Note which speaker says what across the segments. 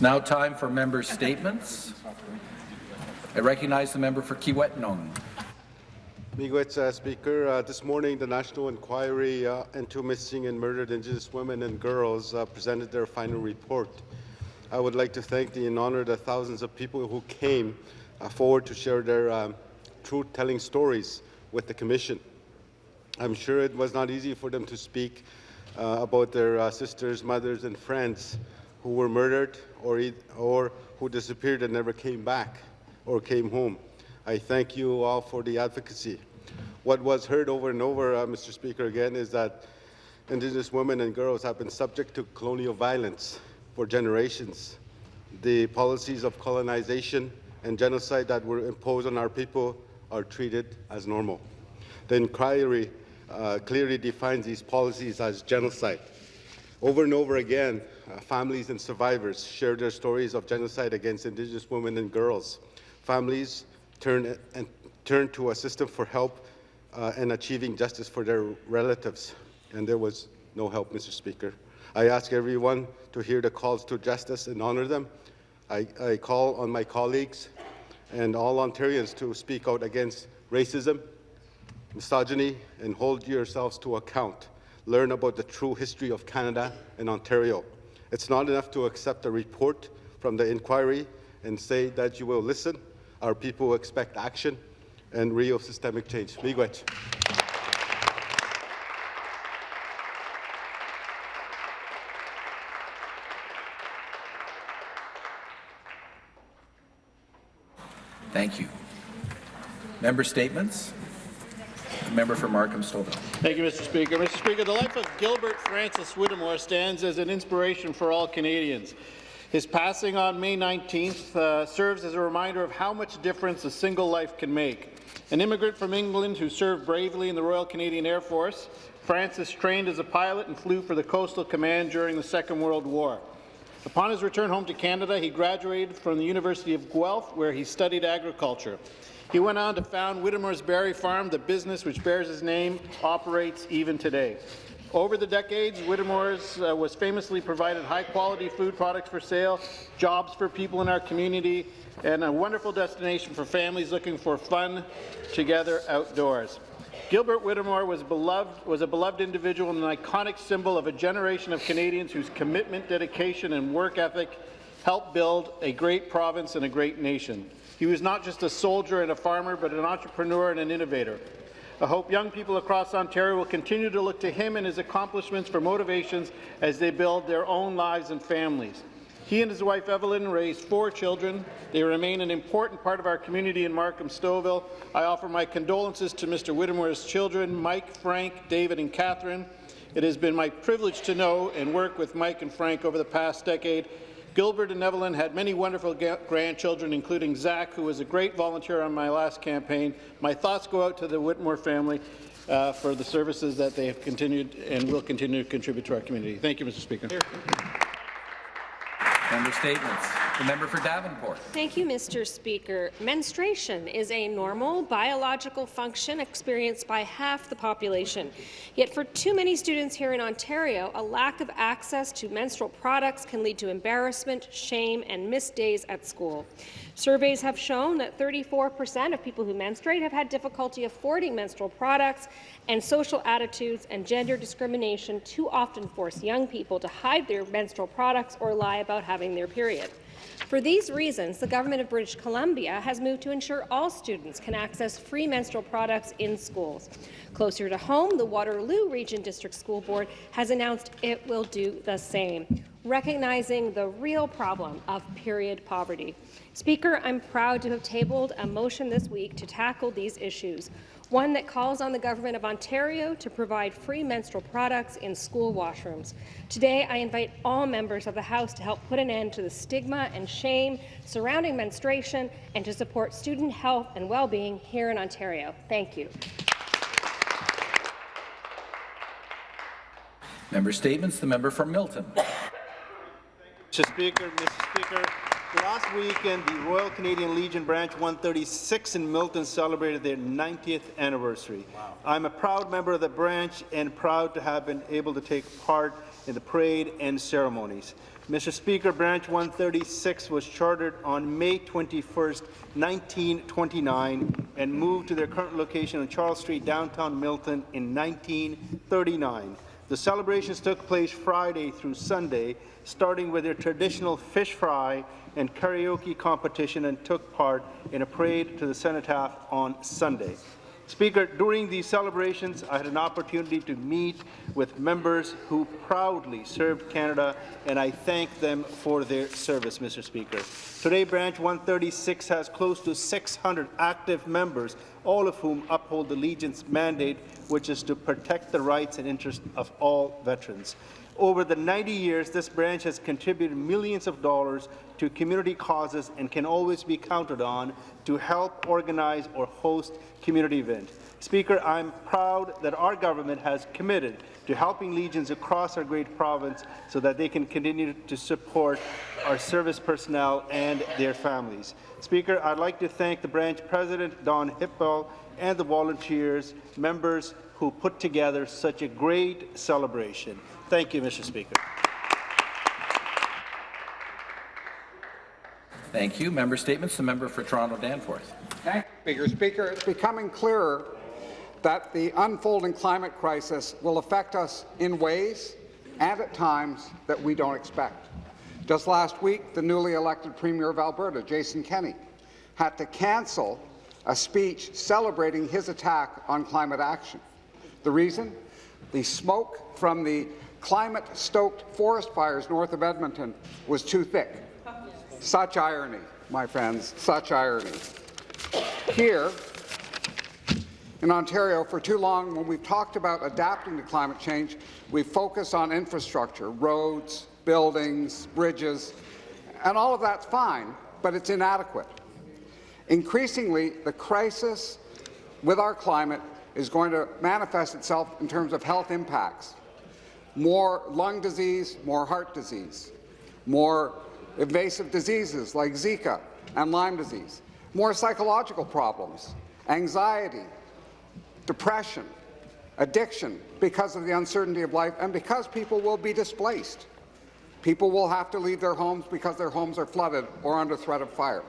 Speaker 1: It's now time for member statements. I recognize the member for Kiiwetinoong.
Speaker 2: Miigwech, uh, Speaker. Uh, this morning, the National Inquiry uh, into Missing and Murdered Indigenous Women and Girls uh, presented their final report. I would like to thank the and honor the thousands of people who came uh, forward to share their um, truth-telling stories with the Commission. I'm sure it was not easy for them to speak uh, about their sisters, mothers, and friends who were murdered or, or who disappeared and never came back or came home. I thank you all for the advocacy. What was heard over and over, uh, Mr. Speaker, again, is that Indigenous women and girls have been subject to colonial violence for generations. The policies of colonization and genocide that were imposed on our people are treated as normal. The inquiry uh, clearly defines these policies as genocide. Over and over again, families and survivors share their stories of genocide against Indigenous women and girls. Families turn, and turn to a system for help uh, and achieving justice for their relatives, and there was no help, Mr. Speaker. I ask everyone to hear the calls to justice and honor them. I, I call on my colleagues and all Ontarians to speak out against racism, misogyny, and hold yourselves to account. Learn about the true history of Canada and Ontario. It's not enough to accept a report from the inquiry and say that you will listen. Our people expect action and real systemic change. Miigwech.
Speaker 1: Thank you. Member statements. The member for Markham Stouffville.
Speaker 3: Thank you, Mr. Speaker. Mr. Speaker, the life of Gilbert Francis Whittamore stands as an inspiration for all Canadians. His passing on May 19th uh, serves as a reminder of how much difference a single life can make. An immigrant from England who served bravely in the Royal Canadian Air Force, Francis trained as a pilot and flew for the Coastal Command during the Second World War. Upon his return home to Canada, he graduated from the University of Guelph, where he studied agriculture. He went on to found Whittamore's Berry Farm, the business which bears his name operates even today. Over the decades, Whittamore's uh, was famously provided high-quality food products for sale, jobs for people in our community, and a wonderful destination for families looking for fun together outdoors. Gilbert Whittamore was, beloved, was a beloved individual and an iconic symbol of a generation of Canadians whose commitment, dedication, and work ethic helped build a great province and a great nation. He was not just a soldier and a farmer, but an entrepreneur and an innovator. I hope young people across Ontario will continue to look to him and his accomplishments for motivations as they build their own lives and families. He and his wife Evelyn raised four children. They remain an important part of our community in Markham Stouffville. I offer my condolences to Mr. Whittamore's children, Mike, Frank, David and Catherine. It has been my privilege to know and work with Mike and Frank over the past decade Gilbert and Evelyn had many wonderful grandchildren, including Zach, who was a great volunteer on my last campaign. My thoughts go out to the Whittamore family uh, for the services that they have continued and will continue to contribute to our community. Thank you, Mr. Speaker.
Speaker 1: Member statements. The member for Davenport.
Speaker 4: Thank you, Mr. Speaker. Menstruation is a normal biological function experienced by half the population. Yet for too many students here in Ontario, a lack of access to menstrual products can lead to embarrassment, shame, and missed days at school. Surveys have shown that 34% of people who menstruate have had difficulty affording menstrual products, and social attitudes and gender discrimination too often force young people to hide their menstrual products or lie about having their period. For these reasons, the Government of British Columbia has moved to ensure all students can access free menstrual products in schools. Closer to home, the Waterloo Region District School Board has announced it will do the same, recognizing the real problem of period poverty. Speaker, I'm proud to have tabled a motion this week to tackle these issues one that calls on the Government of Ontario to provide free menstrual products in school washrooms. Today, I invite all members of the House to help put an end to the stigma and shame surrounding menstruation and to support student health and well-being here in Ontario. Thank you.
Speaker 1: Member statements. The member for Milton.
Speaker 5: Mr. Speaker, Mr. Speaker, last weekend, the Royal Canadian Legion Branch 136 in Milton celebrated their 90th anniversary. I'm a proud member of the branch and proud to have been able to take part in the parade and ceremonies. Mr. Speaker, Branch 136 was chartered on May 21, 1929, and moved to their current location on Charles Street, downtown Milton in 1939. The celebrations took place Friday through Sunday, starting with their traditional fish fry and karaoke competition and took part in a parade to the cenotaph on Sunday. Speaker, during these celebrations, I had an opportunity to meet with members who proudly served Canada, and I thank them for their service, Mr. Speaker. Today, Branch 136 has close to 600 active members, all of whom uphold the Legion's mandate, which is to protect the rights and interests of all veterans. Over the 90 years, this branch has contributed millions of dollars to community causes and can always be counted on to help organize or host community events. Speaker, I'm proud that our government has committed to helping legions across our great province so that they can continue to support our service personnel and their families. Speaker, I'd like to thank the branch president, Don Hippel, and the volunteers, members who put together such a great celebration. Thank you, Mr. Speaker.
Speaker 1: Thank you. Member statements. The member for Toronto Danforth.
Speaker 6: Thank you, Speaker. Speaker, it's becoming clearer that the unfolding climate crisis will affect us in ways and at times that we don't expect. Just last week, the newly elected Premier of Alberta, Jason Kenney, had to cancel a speech celebrating his attack on climate action. The reason? The smoke from the climate-stoked forest fires north of Edmonton was too thick. Such irony, my friends, such irony. Here, in Ontario, for too long, when we've talked about adapting to climate change, we've focused on infrastructure, roads, buildings, bridges, and all of that's fine, but it's inadequate. Increasingly, the crisis with our climate is going to manifest itself in terms of health impacts. More lung disease, more heart disease, more invasive diseases like Zika and Lyme disease, more psychological problems, anxiety, depression, addiction because of the uncertainty of life and because people will be displaced. People will have to leave their homes because their homes are flooded or under threat of fire.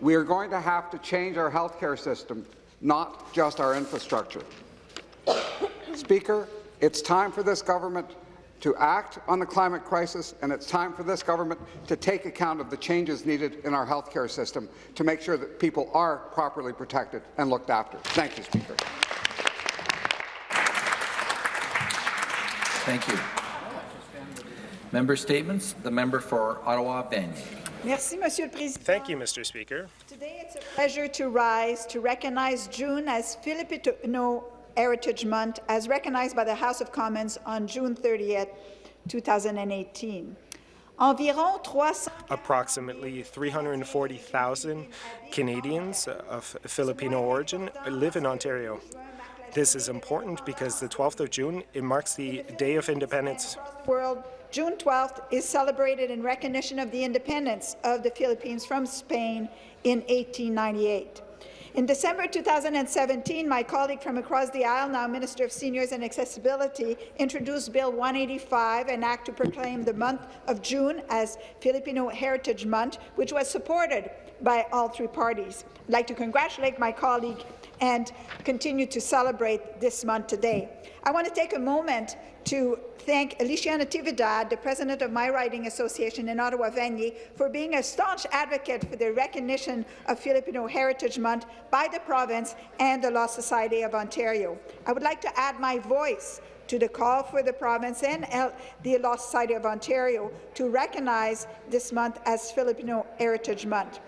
Speaker 6: We are going to have to change our healthcare system, not just our infrastructure. Speaker, it's time for this government to act on the climate crisis, and it's time for this government to take account of the changes needed in our healthcare system to make sure that people are properly protected and looked after. Thank you, Speaker.
Speaker 1: Thank you. Member statements. The member for Ottawa-Vanier.
Speaker 7: Merci, Monsieur le Président.
Speaker 8: Thank you, Mr. Speaker.
Speaker 7: Today it's a pleasure to rise to recognize June as Filipino Heritage Month, as recognized by the House of Commons on June 30th, 2018.
Speaker 8: Approximately 340,000 Canadians of Filipino origin live in Ontario. This is important because the 12th of June, it marks the Day of Independence.
Speaker 7: world, June 12th is celebrated in recognition of the independence of the Philippines from Spain in 1898. In December 2017, my colleague from across the aisle, now Minister of Seniors and Accessibility, introduced Bill 185, an act to proclaim the month of June as Filipino Heritage Month, which was supported by all three parties. I'd like to congratulate my colleague and continue to celebrate this month today. I want to take a moment to thank Alicia Natividad, the president of my riding association in Ottawa-Vanier, for being a staunch advocate for the recognition of Filipino Heritage Month by the province and the Law Society of Ontario. I would like to add my voice to the call for the province and the Law Society of Ontario to recognize this month as Filipino Heritage Month.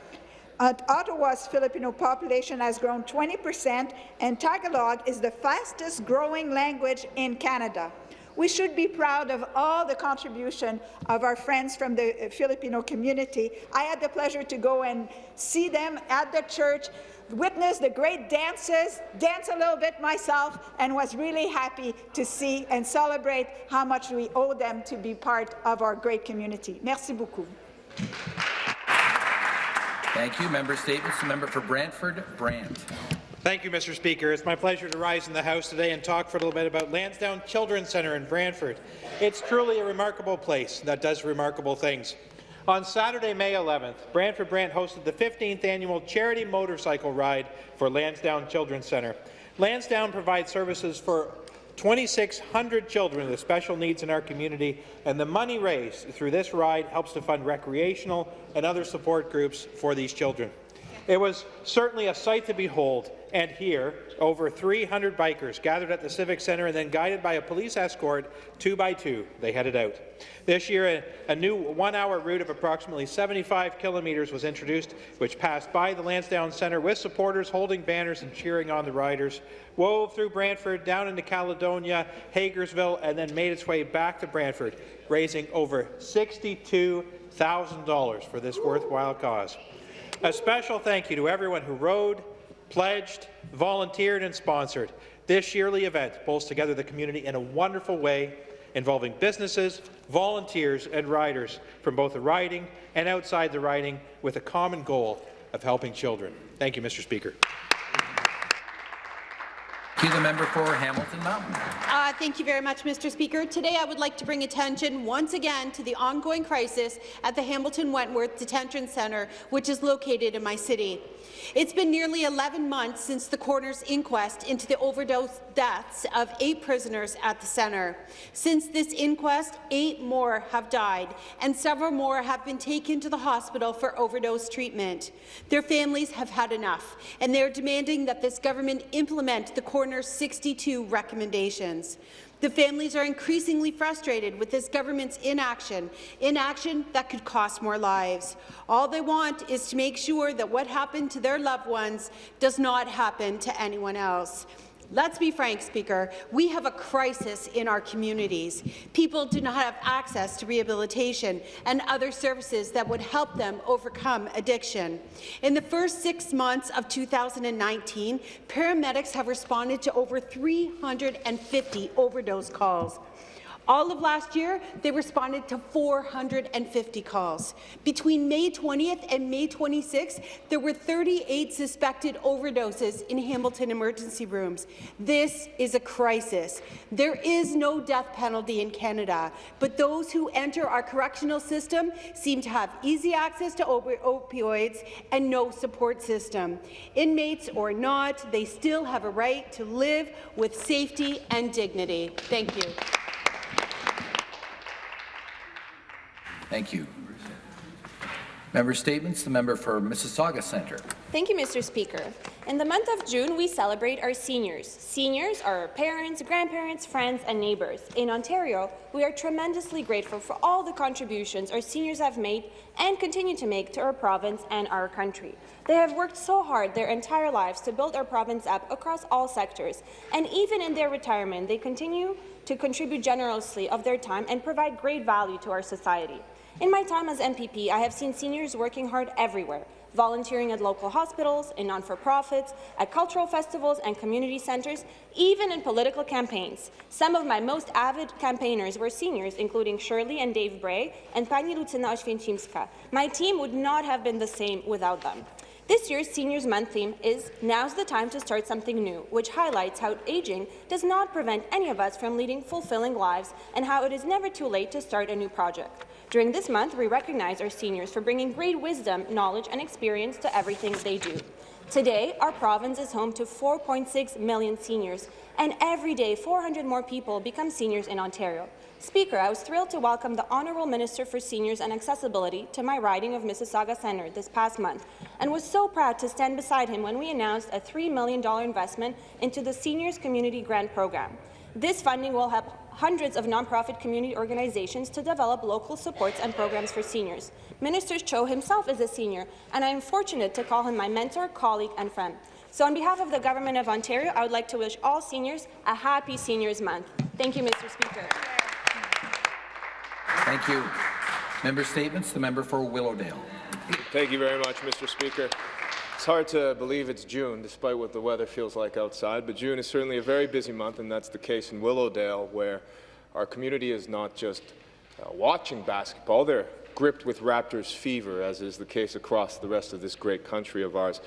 Speaker 7: Uh, Ottawa's Filipino population has grown 20 percent, and Tagalog is the fastest growing language in Canada. We should be proud of all the contribution of our friends from the Filipino community. I had the pleasure to go and see them at the church, witness the great dances, dance a little bit myself, and was really happy to see and celebrate how much we owe them to be part of our great community. Merci beaucoup.
Speaker 1: Thank you. Member statements. The member for Brantford, Brant.
Speaker 9: Thank you, Mr. Speaker. It's my pleasure to rise in the House today and talk for a little bit about Lansdowne Children's Centre in Brantford. It's truly a remarkable place that does remarkable things. On Saturday, May 11th, Brantford Brant hosted the 15th annual charity motorcycle ride for Lansdowne Children's Centre. Lansdowne provides services for 2,600 children with special needs in our community, and the money raised through this ride helps to fund recreational and other support groups for these children. It was certainly a sight to behold, and here, over 300 bikers gathered at the Civic Centre and then guided by a police escort, two by two, they headed out. This year, a, a new one-hour route of approximately 75 kilometres was introduced, which passed by the Lansdowne Centre with supporters holding banners and cheering on the riders, wove through Brantford, down into Caledonia, Hagersville, and then made its way back to Brantford, raising over $62,000 for this worthwhile cause. A special thank you to everyone who rode, pledged, volunteered and sponsored. This yearly event pulls together the community in a wonderful way, involving businesses, volunteers and riders from both the riding and outside the riding with a common goal of helping children. Thank you, Mr. Speaker.
Speaker 1: To the member for Hamilton Mountain.
Speaker 10: Uh, thank you very much, Mr. Speaker. Today, I would like to bring attention once again to the ongoing crisis at the Hamilton Wentworth Detention Centre, which is located in my city. It's been nearly 11 months since the coroner's inquest into the overdose deaths of eight prisoners at the centre. Since this inquest, eight more have died, and several more have been taken to the hospital for overdose treatment. Their families have had enough, and they are demanding that this government implement the coroner's 62 recommendations. The families are increasingly frustrated with this government's inaction, inaction that could cost more lives. All they want is to make sure that what happened to their loved ones does not happen to anyone else. Let's be frank, Speaker. We have a crisis in our communities. People do not have access to rehabilitation and other services that would help them overcome addiction. In the first six months of 2019, paramedics have responded to over 350 overdose calls. All of last year, they responded to 450 calls. Between May 20th and May 26th, there were 38 suspected overdoses in Hamilton emergency rooms. This is a crisis. There is no death penalty in Canada, but those who enter our correctional system seem to have easy access to op opioids and no support system. Inmates or not, they still have a right to live with safety and dignity. Thank you.
Speaker 1: Thank you. Member statements. The member for Mississauga Centre.
Speaker 11: Thank you, Mr. Speaker. In the month of June, we celebrate our seniors. Seniors are our parents, grandparents, friends, and neighbours. In Ontario, we are tremendously grateful for all the contributions our seniors have made and continue to make to our province and our country. They have worked so hard their entire lives to build our province up across all sectors, and even in their retirement, they continue to contribute generously of their time and provide great value to our society. In my time as MPP, I have seen seniors working hard everywhere, volunteering at local hospitals, in non-for-profits, at cultural festivals and community centres, even in political campaigns. Some of my most avid campaigners were seniors, including Shirley and Dave Bray and Pani Lucyna Oświęcimska. My team would not have been the same without them. This year's Seniors Month theme is Now's the Time to Start Something New, which highlights how aging does not prevent any of us from leading fulfilling lives and how it is never too late to start a new project. During this month, we recognize our seniors for bringing great wisdom, knowledge and experience to everything they do. Today, our province is home to 4.6 million seniors, and every day 400 more people become seniors in Ontario. Speaker, I was thrilled to welcome the Honourable Minister for Seniors and Accessibility to my riding of Mississauga Centre this past month, and was so proud to stand beside him when we announced a $3 million investment into the Seniors Community Grant Program. This funding will help hundreds of nonprofit community organizations to develop local supports and programs for seniors. Minister Cho himself is a senior, and I am fortunate to call him my mentor, colleague, and friend. So on behalf of the Government of Ontario, I would like to wish all seniors a happy Seniors Month. Thank you, Mr. Speaker.
Speaker 1: Thank you. Member statements. The member for Willowdale.
Speaker 12: Thank you very much, Mr. Speaker. It's hard to believe it's June, despite what the weather feels like outside, but June is certainly a very busy month, and that's the case in Willowdale, where our community is not just uh, watching basketball, they're gripped with Raptors fever, as is the case across the rest of this great country of ours.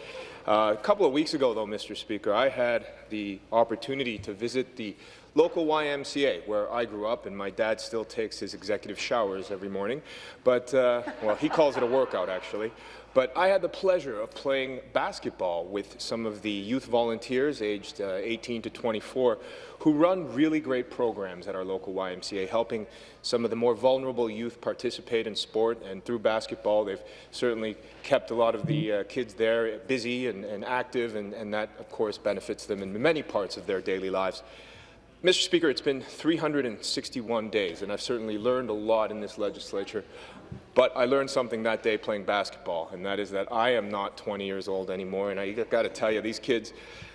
Speaker 12: Uh, a couple of weeks ago, though, Mr. Speaker, I had the opportunity to visit the local YMCA, where I grew up, and my dad still takes his executive showers every morning. But, uh, well, he calls it a workout, actually. But I had the pleasure of playing basketball with some of the youth volunteers aged uh, 18 to 24 who run really great programs at our local YMCA, helping some of the more vulnerable youth participate in sport. And through basketball, they've certainly kept a lot of the uh, kids there busy and, and active, and, and that, of course, benefits them in many parts of their daily lives. Mr. Speaker, it's been 361 days, and I've certainly learned a lot in this legislature. But I learned something that day playing basketball, and that is that I am not 20 years old anymore. And I got to tell you, these kids,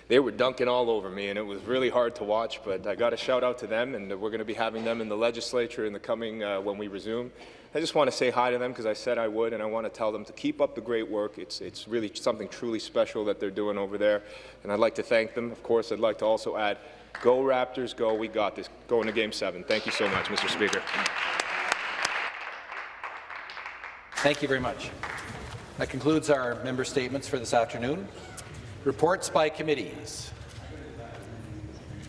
Speaker 12: they were dunking all over me, and it was really hard to watch. But I got to shout out to them, and we're going to be having them in the legislature in the coming uh, when we resume. I just want to say hi to them because I said I would, and I want to tell them to keep up the great work. It's, it's really something truly special that they're doing over there, and I'd like to thank them. Of course, I'd like to also add, go Raptors, go, we got this. Going to Game 7. Thank you so much, Mr. Speaker.
Speaker 1: Thank you very much. That concludes our member statements for this afternoon. Reports by committees.